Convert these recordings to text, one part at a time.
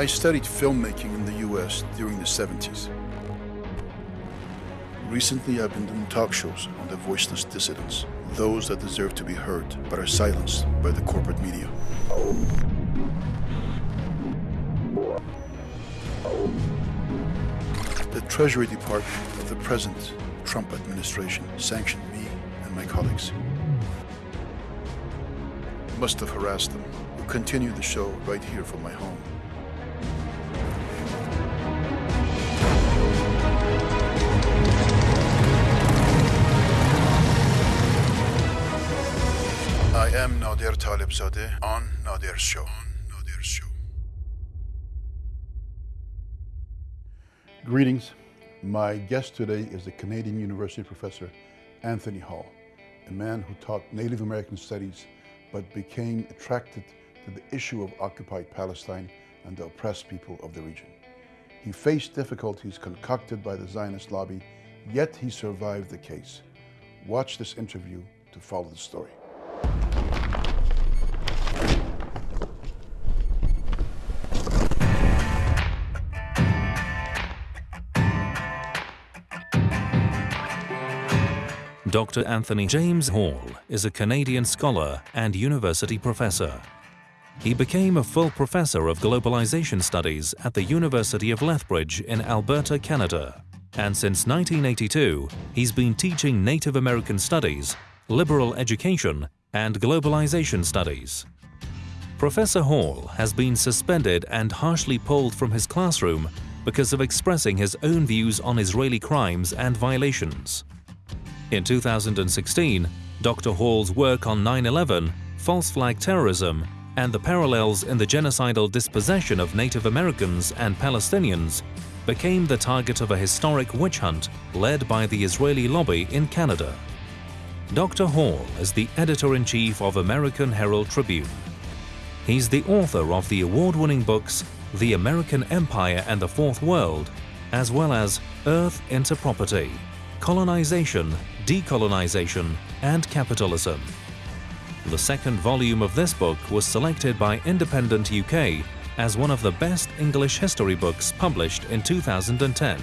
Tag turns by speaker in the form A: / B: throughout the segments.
A: I studied filmmaking in the US during the 70s. Recently, I've been doing talk shows on the voiceless dissidents, those that deserve to be heard but are silenced by the corporate media. The Treasury Department of the present Trump administration sanctioned me and my colleagues. Must have harassed them. We'll continue the show right here from my home. Greetings. My guest today is the Canadian University professor Anthony Hall, a man who taught Native American studies but became attracted to the issue of occupied Palestine and the oppressed people of the region. He faced difficulties concocted by the Zionist lobby, yet he survived the case. Watch this interview to follow the story.
B: Dr. Anthony James Hall is a Canadian scholar and university professor. He became a full professor of globalization studies at the University of Lethbridge in Alberta, Canada. And since 1982, he's been teaching Native American studies, liberal education, and globalization studies. Professor Hall has been suspended and harshly pulled from his classroom because of expressing his own views on Israeli crimes and violations. In 2016, Dr. Hall's work on 9-11, false flag terrorism, and the parallels in the genocidal dispossession of Native Americans and Palestinians became the target of a historic witch hunt led by the Israeli lobby in Canada. Dr. Hall is the editor-in-chief of American Herald Tribune. He's the author of the award-winning books The American Empire and the Fourth World, as well as Earth into Property, Colonization, Decolonization, and Capitalism. The second volume of this book was selected by Independent UK as one of the best English history books published in 2010.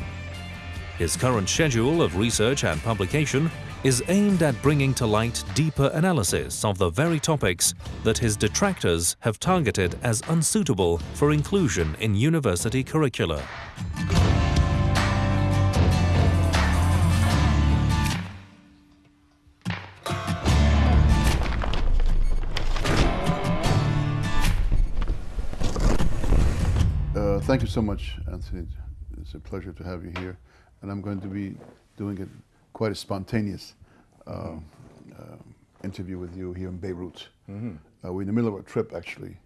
B: His current schedule of research and publication is aimed at bringing to light deeper analysis of the very topics that his detractors have targeted as unsuitable for inclusion in university curricula.
A: Thank you so much, Anthony. It's a pleasure to have you here. And I'm going to be doing it quite a spontaneous uh, uh, interview with you here in Beirut.
C: Mhm.
A: Uh, we're in the middle of a trip, actually,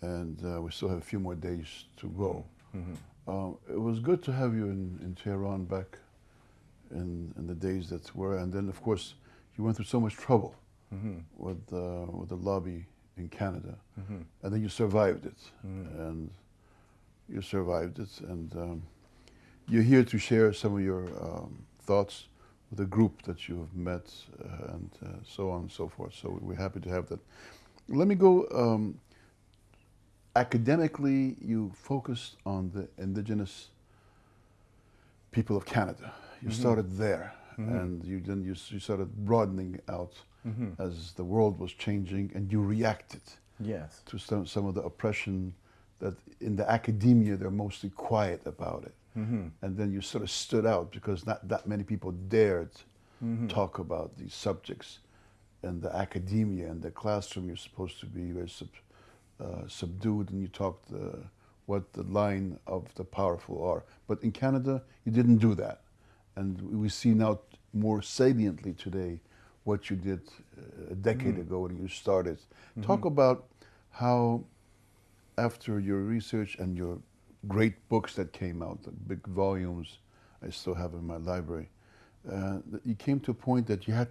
A: and uh, we still have a few more days to go.
C: Mhm.
A: Uh, it was good to have you in, in Tehran back in, in the days that were. And then, of course, you went through so much trouble
C: Mhm.
A: with, uh, with the lobby in Canada.
C: Mhm.
A: And then you survived it.
C: Mhm.
A: And you survived it. And um, you're here to share some of your um, thoughts with a group that you have met uh, and uh, so on and so forth. So we're happy to have that. Let me go. Um, academically, you focused on the indigenous people of Canada. You
C: Mhm.
A: started there,
C: Mhm.
A: and you then you, you started broadening out
C: Mhm.
A: as the world was changing, and you reacted
C: Yes.
A: to some, some of the oppression that in the academia they're mostly quiet about it.
C: Mhm.
A: And then you sort of stood out because not that many people dared
C: Mhm.
A: talk about these subjects. And the academia and the classroom, you're supposed to be very sub, uh, subdued and you talk uh, what the line of the powerful are. But in Canada, you didn't do that. And we see now more saliently today what you did uh, a decade
C: Mhm.
A: ago when you started. Talk
C: Mhm.
A: about how, after your research and your great books that came out, the big volumes I still have in my library, uh, you came to a point that you had,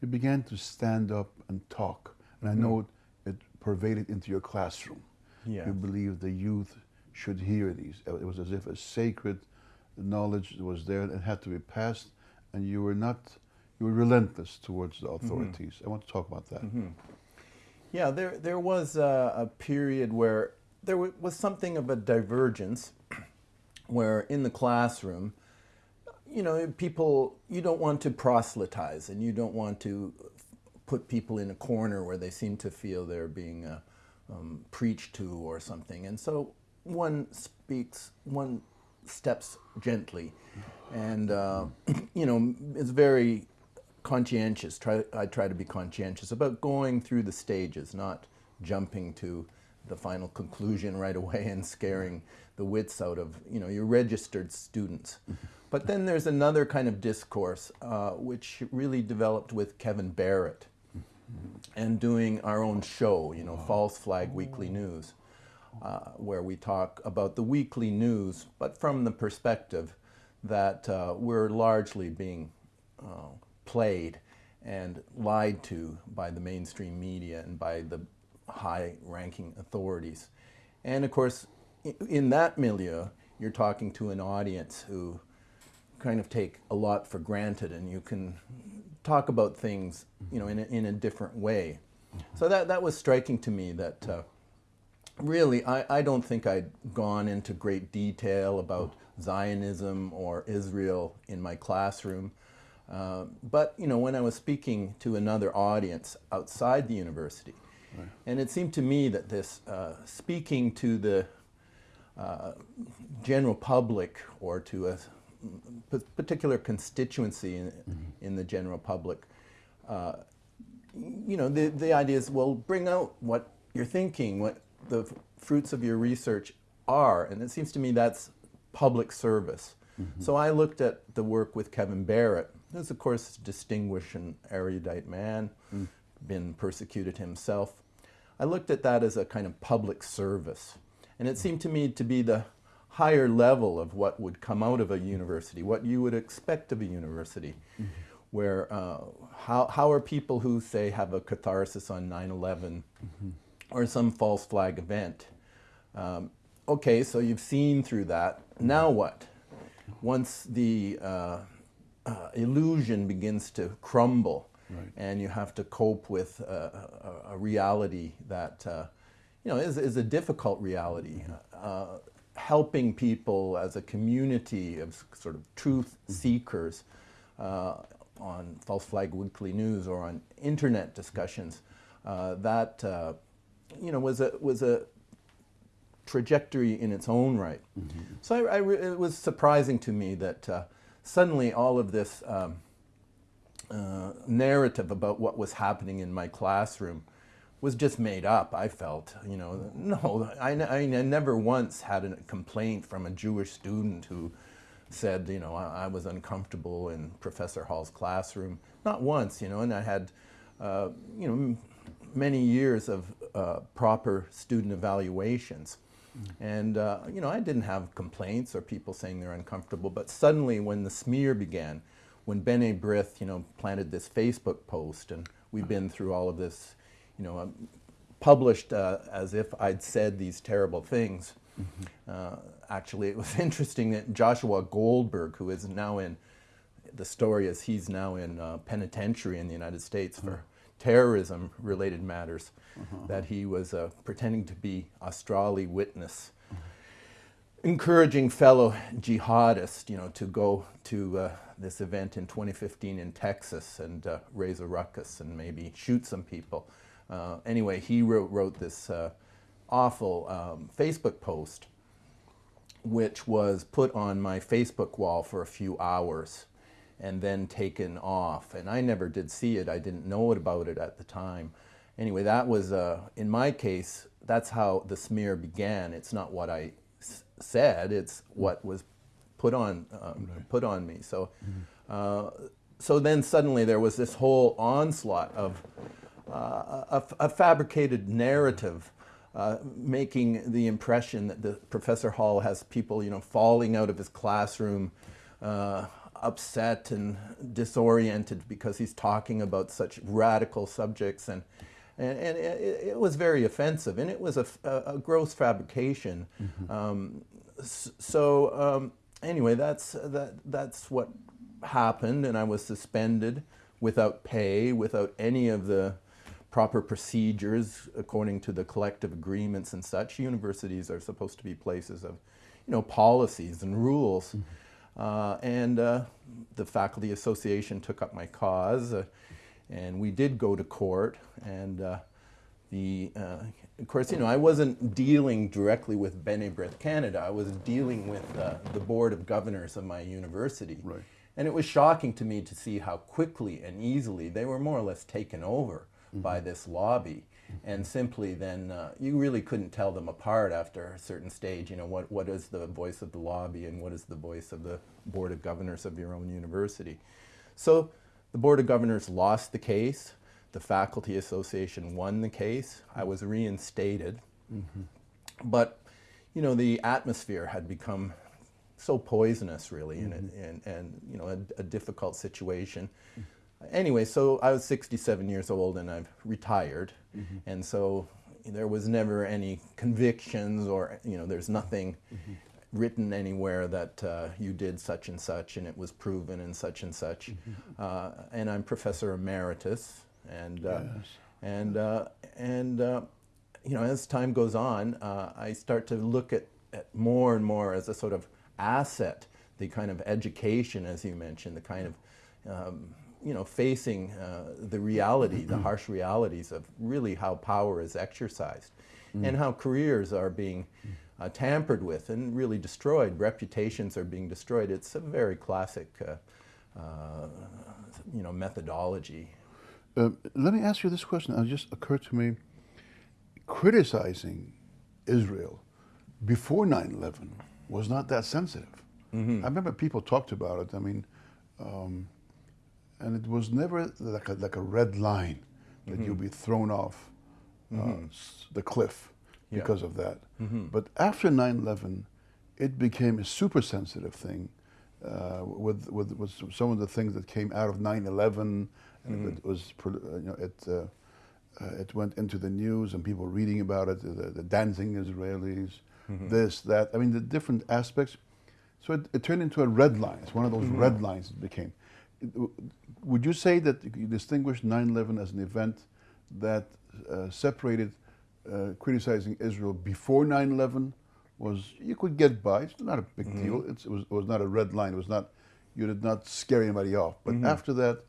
A: you began to stand up and talk. And I
C: Mhm.
A: know it, it pervaded into your classroom.
C: Yeah.
A: You believe the youth should hear these. It was as if a sacred knowledge was there and had to be passed, and you were not, you were relentless towards the authorities. I want to talk about that.
C: Mhm. Yeah, there there was a, a period where there was something of a divergence where in the classroom, you know, people, you don't want to proselytize and you don't want to put people in a corner where they seem to feel they're being uh, um, preached to or something. And so one speaks, one steps gently and, uh, you know, is very conscientious. Try, I try to be conscientious about going through the stages, not jumping to the final conclusion right away and scaring the wits out of you know your registered students. but then there's another kind of discourse uh, which really developed with Kevin Barrett and doing our own show, you know, False Flag Weekly News, uh, where we talk about the weekly news, but from the perspective that uh, we're largely being uh, played and lied to by the mainstream media and by the high-ranking authorities. And of course, in that milieu, you're talking to an audience who kind of take a lot for granted and you can talk about things, you know, in a, in a different way. So that, that was striking to me that uh, really I, I don't think I'd gone into great detail about Zionism or Israel in my classroom. Uh, but, you know, when I was speaking to another audience outside the university, right. and it seemed to me that this uh, speaking to the uh, general public or to a particular constituency in, mm -hmm. in the general public, uh, you know, the, the idea is, well, bring out what you're thinking, what the fruits of your research are, and it seems to me that's public service. Mm -hmm. So I looked at the work with Kevin Barrett, who's of course a distinguished and erudite man, mm. been persecuted himself. I looked at that as a kind of public service. And it seemed to me to be the higher level of what would come out of a university, what you would expect of a university, mm -hmm. where uh, how, how are people who, say, have a catharsis on 9-11 mm -hmm. or some false flag event, um, okay, so you've seen through that, now what? Once the uh, uh, illusion begins to crumble right. and you have to cope with uh, a, a, reality that uh, you know, is, is a difficult reality. Uh, helping people as a community of sort of truth seekers uh, on False Flag Weekly News or on internet discussions, uh, that, uh, you know, was a, was a trajectory in its own right. Mm -hmm. So I, I it was surprising to me that uh, suddenly all of this um, uh, narrative about what was happening in my classroom was just made up, I felt. You know, no, I, I, never once had a complaint from a Jewish student who said, you know, I, I, was uncomfortable in Professor Hall's classroom. Not once, you know, and I had, uh, you know, many years of uh, proper student evaluations. Mm. And, uh, you know, I didn't have complaints or people saying they're uncomfortable, but suddenly when the smear began, when B'nai B'rith, you know, planted this Facebook post, and we've been through all of this you know, um, published uh, as if I'd said these terrible things. Mm -hmm. uh, actually, it was interesting that Joshua Goldberg, who is now in, the story is he's now in uh, penitentiary in the United States for mm-hmm. terrorism-related matters, -huh. that he was uh, pretending to be Australi witness. Encouraging fellow jihadists, you know, to go to uh, this event in 2015 in Texas and uh, raise a ruckus and maybe shoot some people. Uh, anyway, he wrote, wrote this uh, awful um, Facebook post which was put on my Facebook wall for a few hours and then taken off. And I never did see it. I didn't know about it at the time. Anyway, that was, uh, in my case, that's how the smear began. It's not what I said, it's what was put on, um, right. put on me. So, mm -hmm. so then suddenly there was this whole onslaught of uh, a, a, fabricated narrative uh, making the impression that the Professor Hall has people, you know, falling out of his classroom, uh, upset and disoriented because he's talking about such radical subjects and and, and it, it, was very offensive and it was a, a, a gross fabrication. Mm -hmm. um, so um, anyway, that's that that's what happened and I was suspended without pay, without any of the proper procedures according to the collective agreements and such. Universities are supposed to be places of, you know, policies and rules. Uh, and uh, the faculty association took up my cause, uh, and we did go to court. And uh, the, uh, of course, you know, I wasn't dealing directly with B'nai B'rith Canada. I was dealing with uh, the board of governors of my university.
A: Right.
C: And it was shocking to me to see how quickly and easily they were more or less taken over by this lobby. And simply then, uh, you really couldn't tell them apart after a certain stage. You know, what, what is the voice of the lobby and what is the voice of the Board of Governors of your own university? So the Board of Governors lost the case. The Faculty Association won the case. I was reinstated. Mm-hmm. But, you know, the atmosphere had become so poisonous, really, and, mm-hmm. and, and, you know, a, a difficult situation. Anyway, so I was 67 years old and I've retired. Mm-hmm. And so there was never any convictions or, you know, there's nothing written anywhere that uh, you did such and such and it was proven and such and such. Uh, and I'm Professor Emeritus. And, uh,
A: Yes.
C: and, uh, and uh, you know, as time goes on, uh, I start to look at, at more and more as a sort of asset, the kind of education, as you mentioned, the kind of, um, you know, facing uh, the reality, the harsh realities of really how power is exercised and how careers are being uh, tampered with and really destroyed. Reputations are being destroyed. It's a very classic, uh, uh, you know, methodology.
A: Um, let me ask you this question. It just occurred to me criticizing Israel before 9 11 was not that sensitive. I remember people talked about it. I mean, um, and it was never like a, like a red line that you'll be thrown off uh, s- the cliff
C: Yeah.
A: because of that. But after 9 11, it became a super sensitive thing uh, with, with, with some of the things that came out of 9 11. And it was, uh, you know, it, uh, uh, it went into the news and people reading about it, the, the dancing Israelis, this, that. I mean, the different aspects. So it, it turned into a red line. It's one of those red lines it became. Would you say that you distinguish 9 11 as an event that uh, separated uh, criticizing Israel before 9 11 was, you could get by, it's not a big deal. It's, it, was, it was not a red line. It was not, you did not scare anybody off. But after that,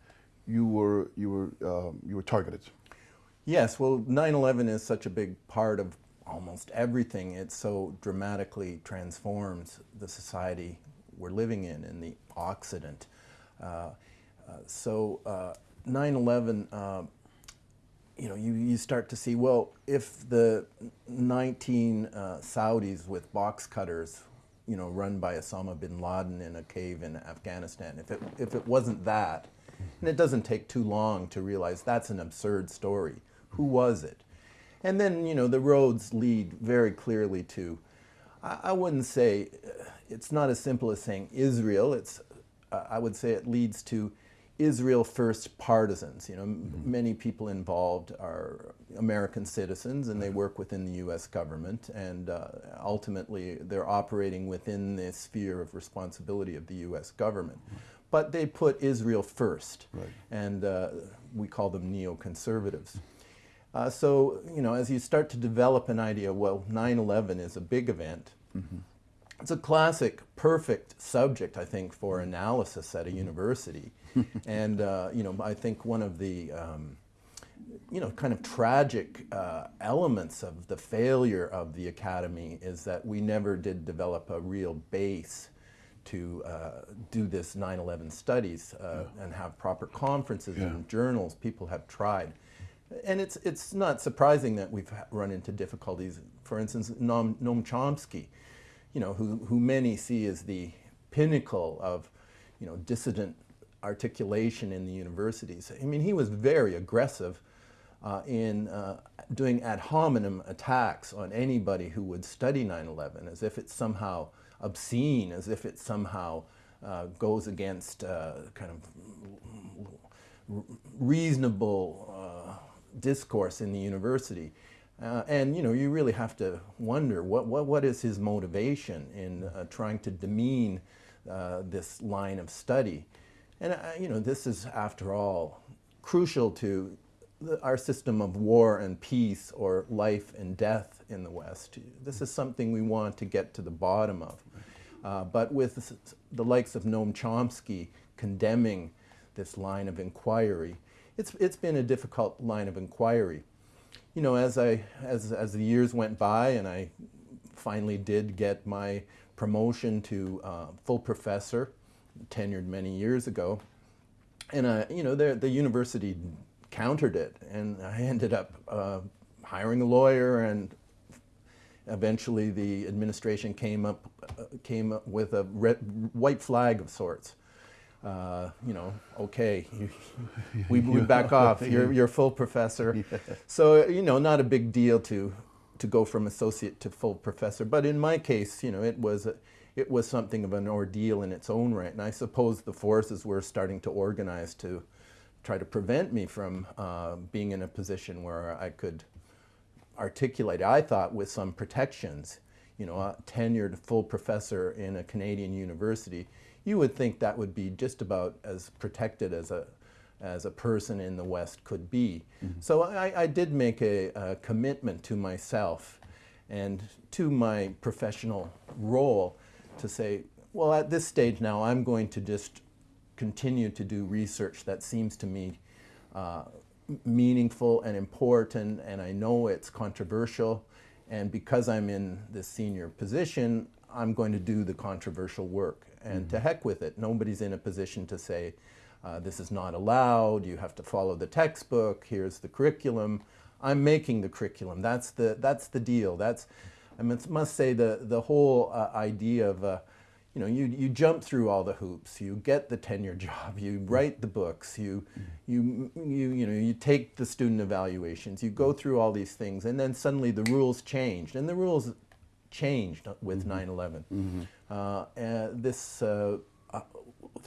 A: you were, you were, um, you were targeted.
C: Yes, well, 9 11 is such a big part of almost everything. It so dramatically transforms the society we're living in in the Occident. Uh, uh, so 9 11, uh, you know, you, you start to see, well, if the 19 uh, Saudis with box cutters, you know, run by Osama bin Laden in a cave in Afghanistan, if it, if it wasn't that, and it doesn't take too long to realize that's an absurd story. Who was it? And then, you know, the roads lead very clearly to, I, I wouldn't say, uh, it's not as simple as saying Israel. It's, uh, I would say it leads to Israel first partisans. You know, m- many people involved are American citizens and they work within the U.S. government, and uh, ultimately they're operating within the sphere of responsibility of the U.S. government. But they put Israel first,
A: Right.
C: and uh, we call them neoconservatives. Uh, so, you know, as you start to develop an idea, well, 9 11 is a big event, it's a classic, perfect subject, I think, for analysis at a university. and, uh, you know, I think one of the, um, you know, kind of tragic uh, elements of the failure of the academy is that we never did develop a real base to uh, do this 9/11 studies uh, and have proper conferences
A: Yeah.
C: and journals. People have tried, and it's it's not surprising that we've run into difficulties. For instance, Noam, Noam Chomsky, you know, who who many see as the pinnacle of, you know, dissident articulation in the universities. I mean, he was very aggressive uh, in uh, doing ad hominem attacks on anybody who would study 9/11, as if it's somehow obscene, as if it somehow uh, goes against uh, kind of reasonable uh, discourse in the university. Uh, and you know, you really have to wonder what, what, what is his motivation in uh, trying to demean uh, this line of study. And uh, you know, this is, after all, crucial to the, our system of war and peace or life and death in the West. This is something we want to get to the bottom of. Uh, but with the likes of Noam Chomsky condemning this line of inquiry, it's, it's been a difficult line of inquiry. You know, as, I, as, as the years went by and I finally did get my promotion to uh, full professor, tenured many years ago, and uh, you know, the, the university countered it, and I ended up uh, hiring a lawyer and eventually the administration came up, uh, came up with a red, white flag of sorts. Uh, you know, okay, we, we back off. You're, you're full professor. Yeah. So, you know, not a big deal to, to go from associate to full professor. But in my case, you know, it was, a, it was something of an ordeal in its own right. And I suppose the forces were starting to organize to try to prevent me from uh, being in a position where I could articulate, I thought, with some protections. You know, a tenured full professor in a Canadian university, you would think that would be just about as protected as a, as a person in the West could be. Mm -hmm. So I, I, did make a, a, commitment to myself and to my professional role to say, well, at this stage now, I'm going to just continue to do research that seems to me uh, meaningful and important and I know it's controversial and because I'm in this senior position I'm going to do the controversial work. And mm -hmm. to heck with it. Nobody's in a position to say uh, this is not allowed. You have to follow the textbook. Here's the curriculum. I'm making the curriculum. That's the that's the deal. That's I must say the the whole uh, idea of uh, you know, you, you jump through all the hoops, you get the tenure job, you write the books, you, you, you, you, know, you take the student evaluations, you go through all these things, and then suddenly the rules changed. And the rules changed with 9-11. Mm -hmm. mm -hmm. uh, this uh, uh,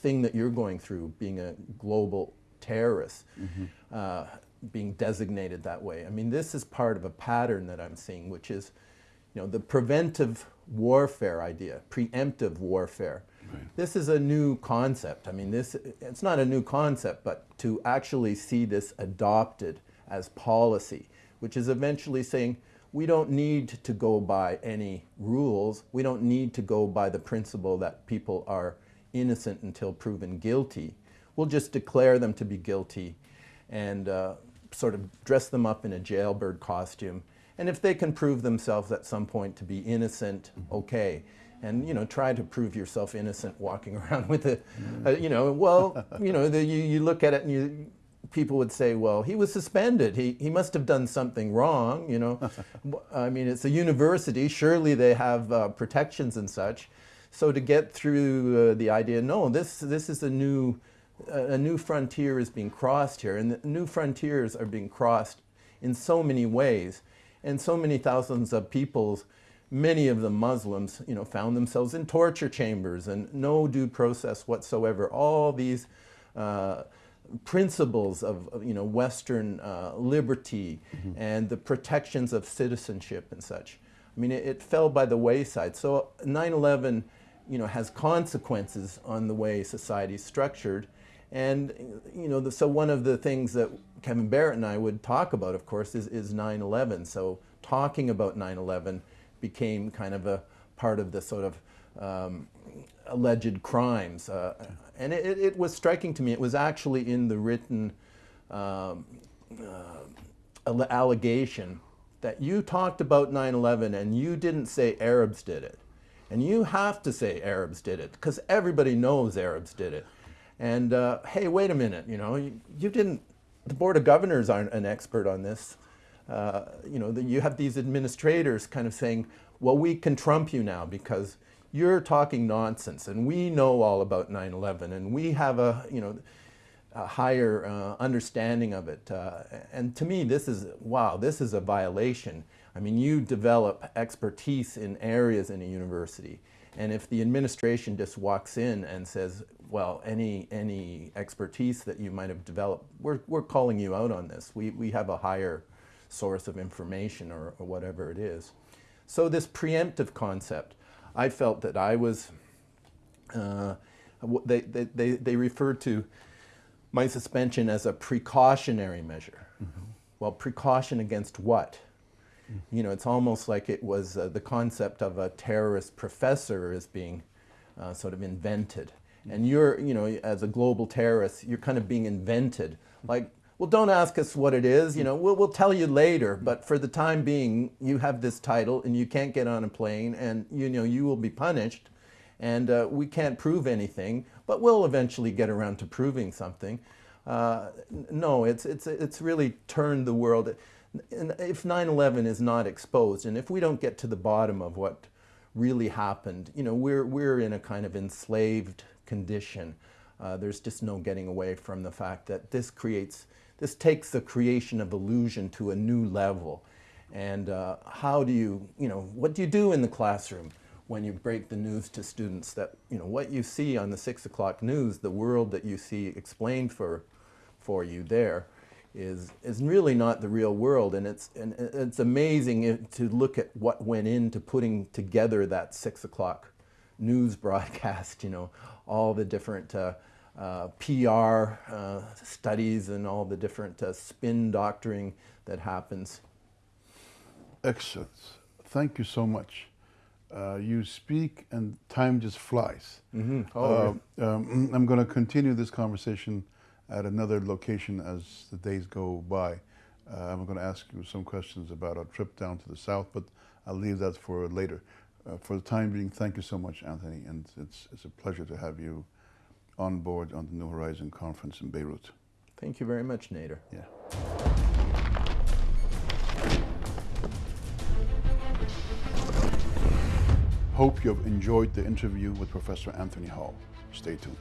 C: thing that you're going through, being a global terrorist, mm -hmm. being designated that way, I mean, this is part of a pattern that I'm seeing, which is, you know, the preventive warfare idea, preemptive warfare. Right. This is a new concept. I mean, this it's not a new concept, but to actually see this adopted as policy, which is eventually saying we don't need to go by any rules. We don't need to go by the principle that people are innocent until proven guilty. We'll just declare them to be guilty and uh, sort of dress them up in a jailbird costume and if they can prove themselves at some point to be innocent, mm-hmm. okay. And, you know, try to prove yourself innocent walking around with a, a you know, well, you know, the, you, you look at it and you, people would say, well, he was suspended. He, he must have done something wrong, you know. I mean, it's a university. Surely they have uh, protections and such. So to get through uh, the idea, no, this, this is a new, uh, a new frontier is being crossed here. And the new frontiers are being crossed in so many ways. And so many thousands of peoples, many of them Muslims, you know, found themselves in torture chambers and no due process whatsoever. All these uh, principles of, you know, Western uh, liberty mm -hmm. and the protections of citizenship and such. I mean, it, it fell by the wayside. So 9-11, you know, has consequences on the way society is structured. And, you know, the, so one of the things that Kevin Barrett and I would talk about, of course, is 9-11. So talking about 9-11 became kind of a part of the sort of um, alleged crimes. Uh, and it, it, was striking to me, it was actually in the written um, uh, allegation that you talked about 9-11 and you didn't say Arabs did it. And you have to say Arabs did it because everybody knows Arabs did it. And uh, hey, wait a minute, you know, you, you, didn't, the Board of Governors aren't an expert on this. Uh, you know, the, you have these administrators kind of saying, well, we can trump you now because you're talking nonsense and we know all about 9-11 and we have a, you know, a higher uh, understanding of it. Uh, and to me, this is, wow, this is a violation. I mean, you develop expertise in areas in a university. And if the administration just walks in and says, well, any, any expertise that you might have developed, we're, we're calling you out on this. We, we have a higher source of information or, or whatever it is. So this preemptive concept, I felt that I was, uh, they, they, they, they referred to my suspension as a precautionary measure. Mm -hmm. well, precaution against what? You know, it's almost like it was uh, the concept of a terrorist professor is being uh, sort of invented. And you're, you know, as a global terrorist, you're kind of being invented. Like, well, don't ask us what it is, you know, we'll, we'll tell you later, but for the time being, you have this title and you can't get on a plane and, you know, you will be punished and uh, we can't prove anything, but we'll eventually get around to proving something. Uh, no, it's, it's, it's really turned the world. If 9-11 is not exposed, and if we don't get to the bottom of what really happened, you know, we're, we're in a kind of enslaved condition. Uh, there's just no getting away from the fact that this creates, this takes the creation of illusion to a new level. And uh, how do you, you know, what do you do in the classroom? when you break the news to students that you know what you see on the six o'clock news, the world that you see explained for for you there is is really not the real world, and it's and it's amazing to look at what went into putting together that six o'clock news broadcast. You know, all the different. Uh, uh, PR uh, studies and all the different uh, spin doctoring that happens.
A: Excellent. Thank you so much uh, you speak and time just flies.
C: Mm -hmm. oh,
A: uh, um, I'm going to continue this conversation at another location as the days go by. Uh, I'm going to ask you some questions about our trip down to the south, but I'll leave that for later. Uh, for the time being, thank you so much, Anthony, and it's, it's a pleasure to have you on board on the New Horizon Conference in Beirut.
C: Thank you very much, Nader.
A: Yeah. Hope you have enjoyed the interview with Professor Anthony Hall. Stay tuned.